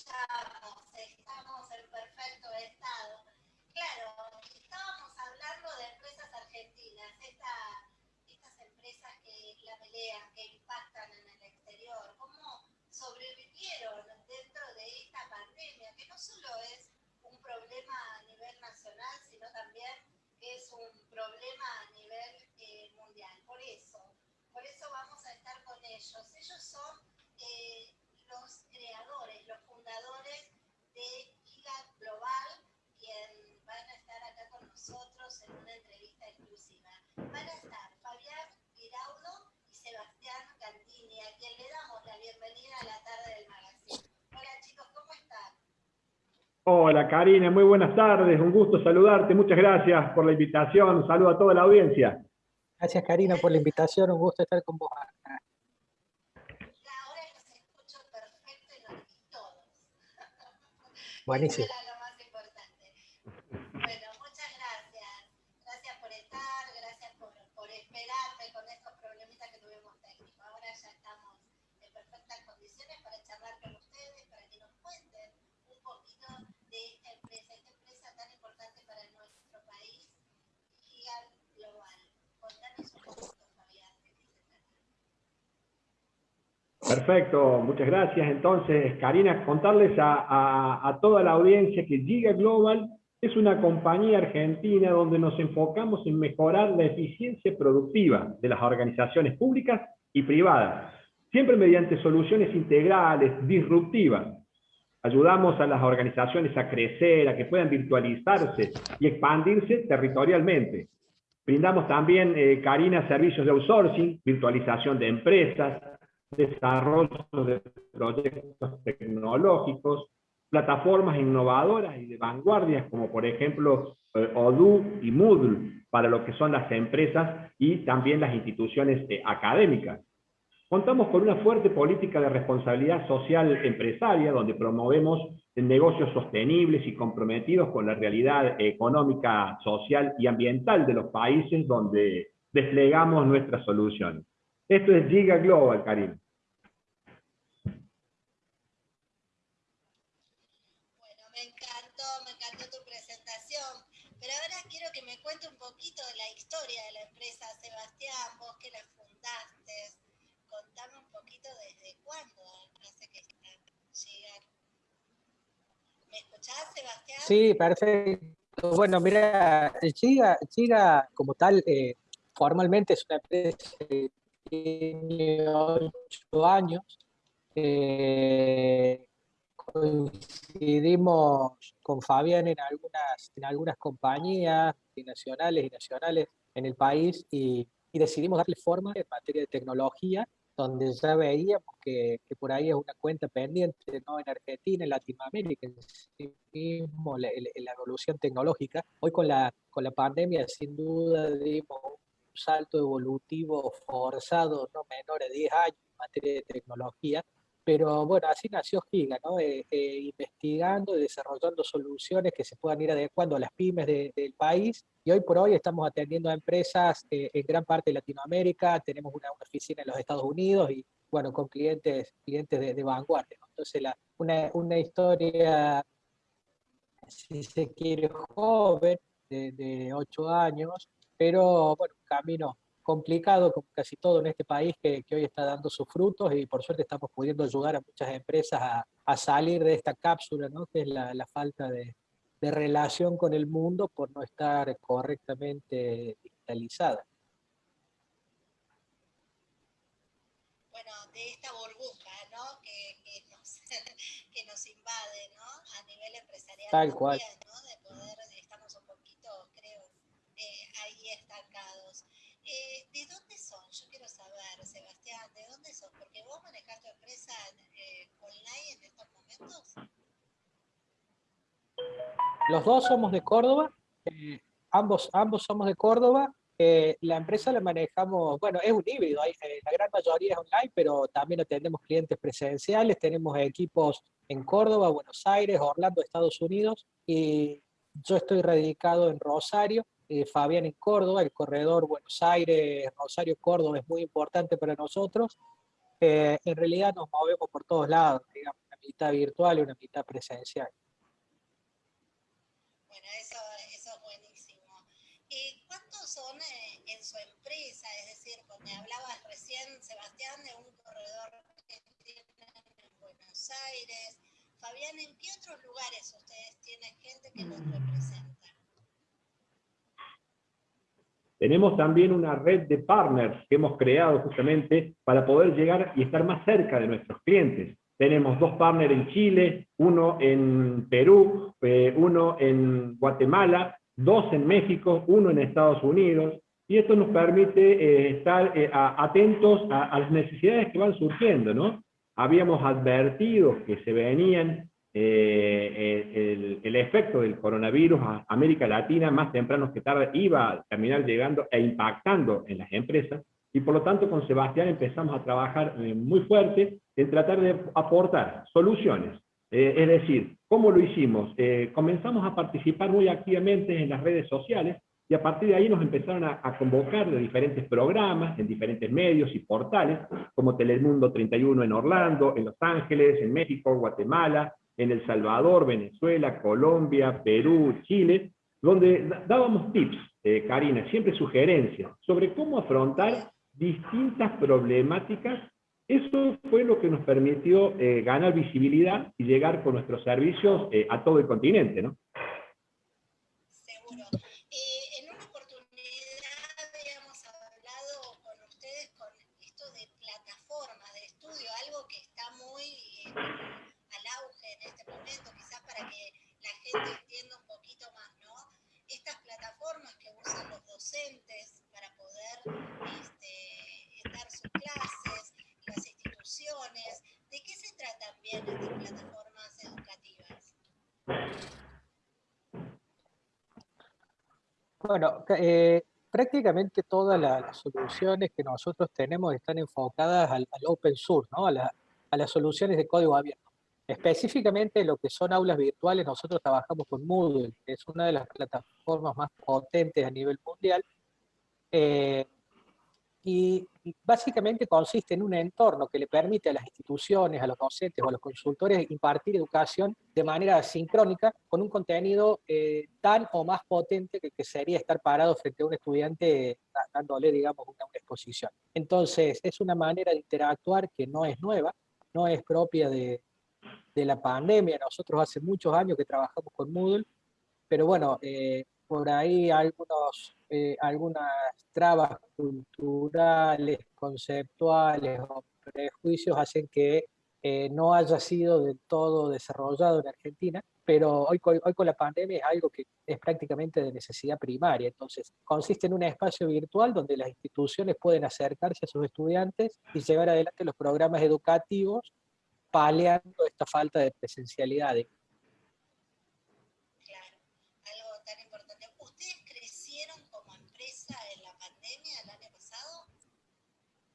escuchamos, estamos en perfecto estado. Claro, estábamos hablando de empresas argentinas, estas empresas que la pelean, que impactan en el exterior, cómo sobrevivieron dentro de esta pandemia, que no solo es un problema a nivel nacional, sino también es un problema a nivel eh, mundial. Por eso, por eso vamos a estar con ellos. Ellos son eh, los creadores, los fundadores de Giga Global, quien van a estar acá con nosotros en una entrevista exclusiva. Van a estar Fabián Giraudo y Sebastián Cantini, a quien le damos la bienvenida a la tarde del magazine. Hola chicos, ¿cómo están? Hola Karina, muy buenas tardes, un gusto saludarte, muchas gracias por la invitación, un saludo a toda la audiencia. Gracias Karina por la invitación, un gusto estar con vos Buenísimo. Perfecto, muchas gracias. Entonces, Karina, contarles a, toda la audiencia que Giga Global es una compañía argentina donde nos enfocamos en mejorar la eficiencia productiva de las organizaciones públicas y privadas, siempre mediante soluciones integrales, disruptivas. Ayudamos a las organizaciones a crecer, a que puedan virtualizarse y expandirse territorialmente. Brindamos también, eh, Karina, servicios de outsourcing, virtualización de empresas, desarrollo de proyectos tecnológicos, plataformas innovadoras y de vanguardias, como por ejemplo eh, Odoo y Moodle, para lo que son las empresas y también las instituciones eh, académicas. Contamos con una fuerte política de responsabilidad social empresaria, donde promovemos negocios sostenibles y comprometidos con la realidad económica, social y ambiental de los países donde desplegamos nuestras soluciones. Esto es Giga Global, Karim. Bueno, me encantó, me encantó tu presentación. Pero ahora quiero que me cuente un poquito de la historia de la empresa, Sebastián, vos que la fundaste. Contame un poquito desde cuándo hace que llegar. ¿Me escuchás, Sebastián? Sí, perfecto. Bueno, mira, Giga, Giga como tal, eh, formalmente es una empresa tiene ocho años. Eh, coincidimos con Fabián en algunas, en algunas compañías nacionales y nacionales en el país y, decidimos darle forma en materia de tecnología, donde ya veíamos que, por ahí es una cuenta pendiente ¿no? en Argentina, en Latinoamérica, en sí mismo, la, la, evolución tecnológica. Hoy con la, con la pandemia, sin duda, dimos salto evolutivo forzado, no menor de 10 años en materia de tecnología, pero bueno, así nació Giga, ¿no? Eh, eh, investigando y desarrollando soluciones que se puedan ir adecuando a las pymes del país. Y hoy por hoy estamos atendiendo a empresas eh, en gran parte de Latinoamérica, tenemos una, oficina en los Estados Unidos y bueno, con clientes, clientes de, vanguardia. Entonces, la, una, una, historia, si se quiere, joven, de, de 8 años, pero bueno, un camino complicado como casi todo en este país que, hoy está dando sus frutos y por suerte estamos pudiendo ayudar a muchas empresas a, salir de esta cápsula, ¿no? que es la, falta de, relación con el mundo por no estar correctamente digitalizada. Bueno, de esta burbuja ¿no? que, nos, invade ¿no? a nivel empresarial. Tal cual. Eh, ¿De dónde son? Yo quiero saber, Sebastián, ¿de dónde son? Porque vos manejás tu empresa eh, online en estos momentos. Los dos somos de Córdoba, eh, ambos, ambos somos de Córdoba. la empresa la manejamos, bueno, es un híbrido, la gran mayoría es online, pero también atendemos clientes presenciales, tenemos equipos en Córdoba, Buenos Aires, Orlando, Estados Unidos, y yo estoy radicado en Rosario, eh, Fabián en Córdoba, el corredor Buenos Aires, Rosario, Córdoba es muy importante para nosotros. Eh, en realidad nos movemos por todos lados, digamos, la mitad virtual y una mitad presencial. Bueno, eso, es buenísimo. ¿Y cuántos son eh, en su empresa? Es decir, cuando hablabas recién, Sebastián, de un corredor que tienen en Buenos Aires. Fabián, ¿en qué otros lugares ustedes tienen gente que los representa? Tenemos también una red de partners que hemos creado justamente para poder llegar y estar más cerca de nuestros clientes. Tenemos dos partners en Chile, uno en Perú, eh, uno en Guatemala, dos en México, uno en Estados Unidos, y esto nos permite eh, estar eh, atentos a, las necesidades que van surgiendo, ¿no? Habíamos advertido que se venían eh, el, efecto del coronavirus a América Latina más temprano que tarde iba a terminar llegando e impactando en las empresas, y por lo tanto con Sebastián empezamos a trabajar eh, muy fuerte en tratar de aportar soluciones. Eh, es decir, ¿cómo lo hicimos? comenzamos a participar muy activamente en las redes sociales, y a partir de ahí nos empezaron a, a, convocar de diferentes programas, en diferentes medios y portales, como Telemundo 31 en Orlando, en Los Ángeles, en México, Guatemala, en El Salvador, Venezuela, Colombia, Perú, Chile, donde dábamos tips, eh, Karina, siempre sugerencias, sobre cómo afrontar distintas problemáticas. Eso fue lo que nos permitió eh, ganar visibilidad y llegar con nuestros servicios eh, a todo el continente, ¿no? entienda un poquito más, ¿no? Estas plataformas que usan los docentes para poder este, dar sus clases, las instituciones, ¿de qué se tratan bien estas plataformas educativas? Bueno, eh, prácticamente todas las soluciones que nosotros tenemos están enfocadas al, open source, ¿no? a, a las soluciones de código abierto. Específicamente lo que son aulas virtuales, nosotros trabajamos con Moodle, que es una de las plataformas más potentes a nivel mundial, eh, y básicamente consiste en un entorno que le permite a las instituciones, a los docentes o a los consultores impartir educación de manera sincrónica con un contenido eh, tan o más potente que, que, sería estar parado frente a un estudiante dándole, digamos, una exposición. Entonces, es una manera de interactuar que no es nueva, no es propia de, de la pandemia. Nosotros hace muchos años que trabajamos con Moodle, pero bueno, eh, por ahí algunos, eh, algunas trabas culturales, conceptuales o prejuicios hacen que eh, no haya sido del todo desarrollado en Argentina, pero hoy, hoy con la pandemia es algo que es prácticamente de necesidad primaria. Entonces, consiste en un espacio virtual donde las instituciones pueden acercarse a sus estudiantes y llevar adelante los programas educativos paliando esta falta de presencialidad. Claro, algo tan importante. ¿Ustedes crecieron como empresa en la pandemia el año pasado?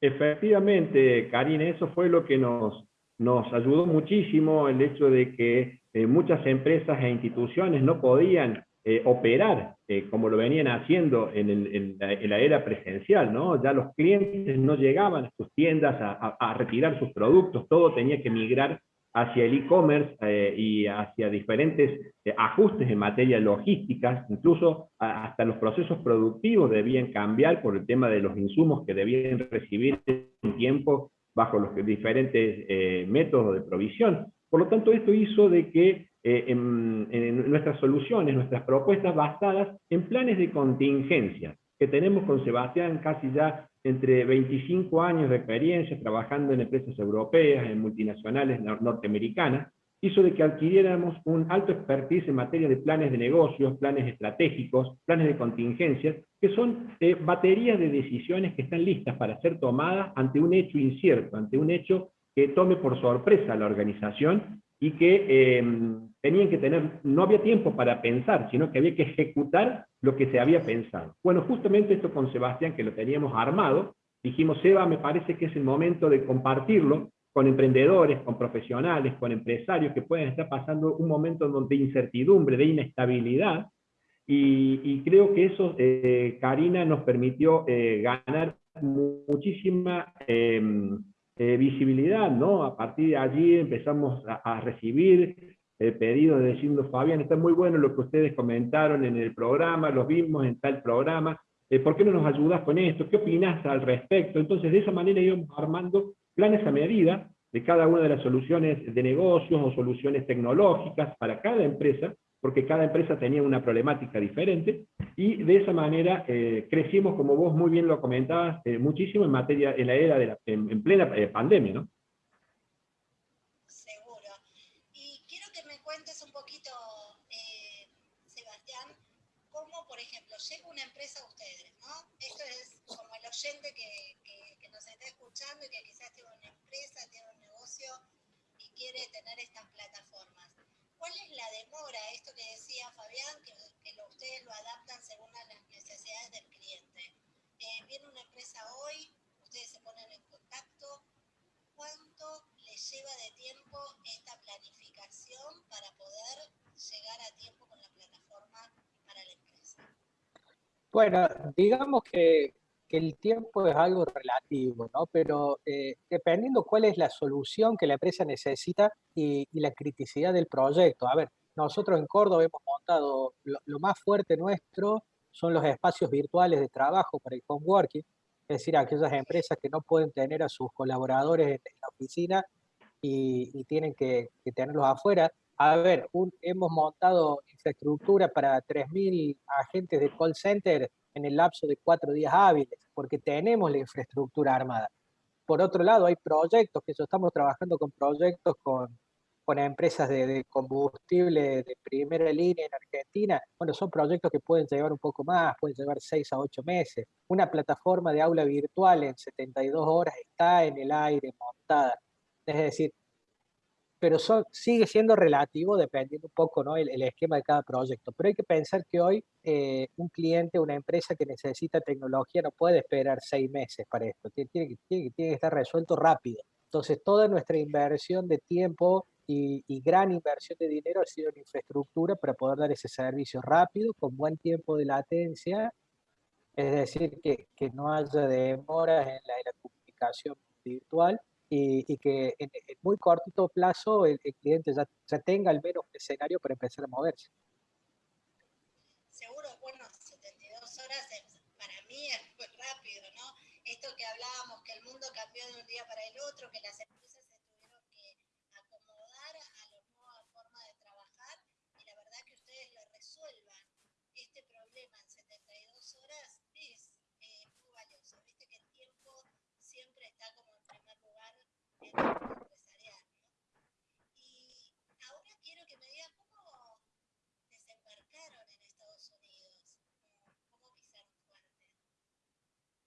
Efectivamente, Karine, eso fue lo que nos, nos ayudó muchísimo, el hecho de que eh, muchas empresas e instituciones no podían eh, operar eh, como lo venían haciendo en, la, era presencial, ¿no? Ya los clientes no llegaban a sus tiendas a, retirar sus productos, todo tenía que migrar hacia el e-commerce eh, y hacia diferentes ajustes en materia logística, incluso hasta los procesos productivos debían cambiar por el tema de los insumos que debían recibir en tiempo bajo los diferentes métodos de provisión. Por lo tanto, esto hizo de que eh, nuestras soluciones, nuestras propuestas basadas en planes de contingencia, que tenemos con Sebastián casi ya entre 25 años de experiencia trabajando en empresas europeas, en multinacionales norteamericanas, hizo de que adquiriéramos un alto expertise en materia de planes de negocios, planes estratégicos, planes de contingencias, que son eh, baterías de decisiones que están listas para ser tomadas ante un hecho incierto, ante un hecho que tome por sorpresa a la organización y que em, tenían que tener, no había tiempo para pensar, sino que había que ejecutar lo que se había pensado. Bueno, justamente esto con Sebastián, que lo teníamos armado, dijimos, Seba, me parece que es el momento de compartirlo con emprendedores, con profesionales, con empresarios que pueden estar pasando un momento de incertidumbre, de inestabilidad, y, creo que eso, eh, Karina, nos permitió eh, ganar muchísima em, visibilidad, ¿no? A partir de allí empezamos a, recibir pedidos diciendo, Fabián, está muy bueno lo que ustedes comentaron en el programa, lo vimos en tal programa, ¿por qué no nos ayudas con esto? ¿Qué opinas al respecto? Entonces, de esa manera íbamos armando planes a medida de cada una de las soluciones de negocios o soluciones tecnológicas para cada empresa, porque cada empresa tenía una problemática diferente, y de esa manera eh, crecimos, como vos muy bien lo comentabas, eh, muchísimo en materia, en la era de la, en, plena eh, pandemia, ¿no? Seguro. Y quiero que me cuentes un poquito, Sebastián, cómo, por ejemplo, llega una empresa a ustedes, ¿no? Esto es el oyente que, que nos está escuchando y que quizás tiene una empresa, tiene un negocio y quiere tener estas plataformas. ¿Cuál es la demora, esto que decía Fabián, que, ustedes lo adaptan según las necesidades del cliente? Eh, viene una empresa hoy, ustedes se ponen en contacto. ¿Cuánto les lleva de tiempo esta planificación para poder llegar a tiempo con la plataforma para la empresa? Bueno, digamos que que el tiempo es algo relativo, ¿no? Pero eh, dependiendo cuál es la solución que la empresa necesita y, la criticidad del proyecto. A ver, nosotros en Córdoba hemos montado, lo, más fuerte nuestro son los espacios virtuales de trabajo para el home working, es decir, aquellas empresas que no pueden tener a sus colaboradores en, la oficina y, tienen que, tenerlos afuera. A ver, hemos montado infraestructura para 3.000 agentes de call center en el lapso de cuatro días hábiles, porque tenemos la infraestructura armada. Por otro lado, hay proyectos, que estamos trabajando con proyectos con, con empresas de, combustible de primera línea en Argentina. Bueno, son proyectos que pueden llevar un poco más, pueden llevar seis a ocho meses. Una plataforma de aula virtual en 72 horas está en el aire montada. Es decir, pero sigue siendo relativo dependiendo un poco ¿no? el, esquema de cada proyecto. Pero hay que pensar que hoy eh, un cliente, una empresa que necesita tecnología no puede esperar seis meses para esto, tiene, tiene, tiene, que estar resuelto rápido. Entonces toda nuestra inversión de tiempo y, gran inversión de dinero ha sido en infraestructura para poder dar ese servicio rápido, con buen tiempo de latencia, es decir, que, que no haya demoras en la, en la comunicación virtual y, que en, muy cortito plazo el, cliente ya, ya, tenga al menos un escenario para empezar a moverse. Seguro, bueno, 72 horas para mí es muy rápido, ¿no? Esto que hablábamos, que el mundo cambió de un día para el otro, que las empresas se tuvieron que acomodar a la nueva forma de trabajar y la verdad que ustedes lo resuelvan este problema en 72 horas es eh, muy valioso. Viste que el tiempo siempre está como empresarial. Y ahora quiero que me digas cómo desembarcaron en Estados Unidos, cómo pisaron fuerte.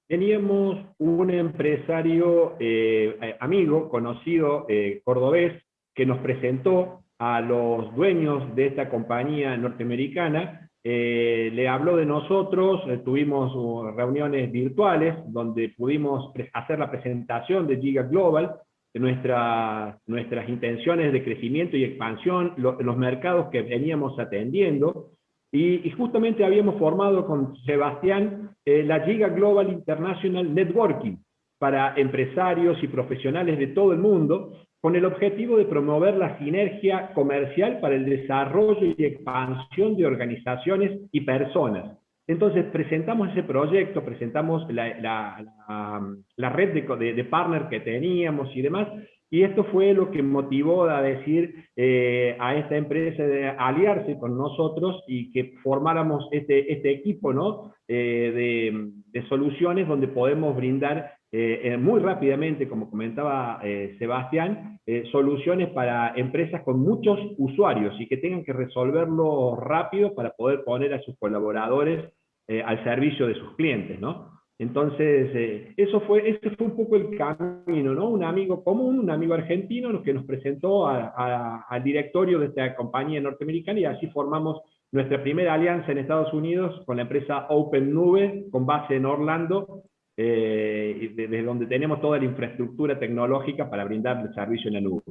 Teníamos un empresario eh, eh, amigo, conocido, eh, cordobés, que nos presentó a los dueños de esta compañía norteamericana. Le habló de nosotros, tuvimos uh, reuniones virtuales donde pudimos hacer la presentación de Giga Global, de nuestras intenciones de crecimiento y expansión, los mercados que veníamos atendiendo, y, justamente habíamos formado con Sebastián eh, la Giga Global International Networking para empresarios y profesionales de todo el mundo, con el objetivo de promover la sinergia comercial para el desarrollo y expansión de organizaciones y personas. Entonces presentamos ese proyecto, presentamos la, red de, de, partner que teníamos y demás, y esto fue lo que motivó a decir eh, a esta empresa de aliarse con nosotros y que formáramos este, este equipo ¿no? Eh, de, soluciones donde podemos brindar eh, muy rápidamente, como comentaba Sebastián, soluciones para empresas con muchos usuarios y que tengan que resolverlo rápido para poder poner a sus colaboradores al servicio de sus clientes, ¿no? Entonces, eso fue, ese fue un poco el camino, ¿no? Un amigo común, un amigo argentino que nos presentó al directorio de esta compañía norteamericana y así formamos nuestra primera alianza en Estados Unidos con la empresa Open Nube, con base en Orlando, eh, desde donde tenemos toda la infraestructura tecnológica para brindar servicio en la nube.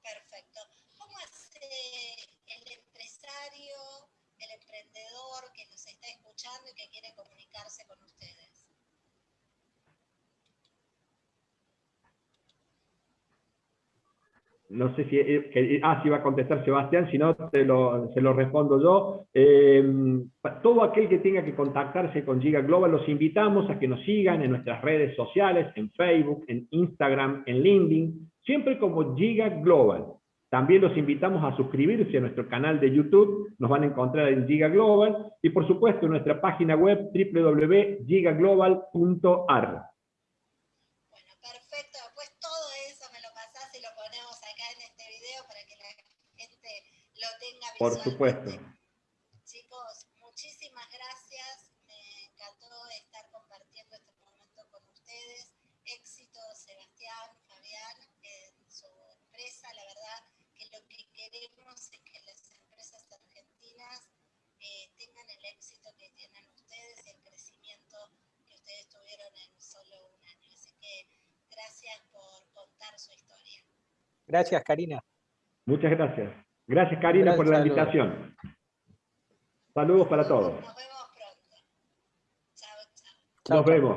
Perfecto. ¿Cómo hace el empresario, el emprendedor que nos está escuchando y que quiere comunicarse con ustedes? No sé si, eh, que, ah, si va a contestar Sebastián, si no te lo, se lo respondo yo. Eh, todo aquel que tenga que contactarse con Giga Global, los invitamos a que nos sigan en nuestras redes sociales, en Facebook, en Instagram, en LinkedIn, siempre como Giga Global. También los invitamos a suscribirse a nuestro canal de YouTube, nos van a encontrar en Giga Global, y por supuesto en nuestra página web www.gigaglobal.ar. Por supuesto. Chicos, muchísimas gracias. Me encantó estar compartiendo este momento con ustedes. Éxito, Sebastián, Fabián, en su empresa. La verdad que lo que queremos es que las empresas argentinas eh, tengan el éxito que tienen ustedes y el crecimiento que ustedes tuvieron en solo un año. Así que gracias por contar su historia. Gracias, Karina. Muchas gracias. Gracias, Karina, por la invitación. Saludos para todos. Nos vemos pronto. Chao, chao. Nos vemos.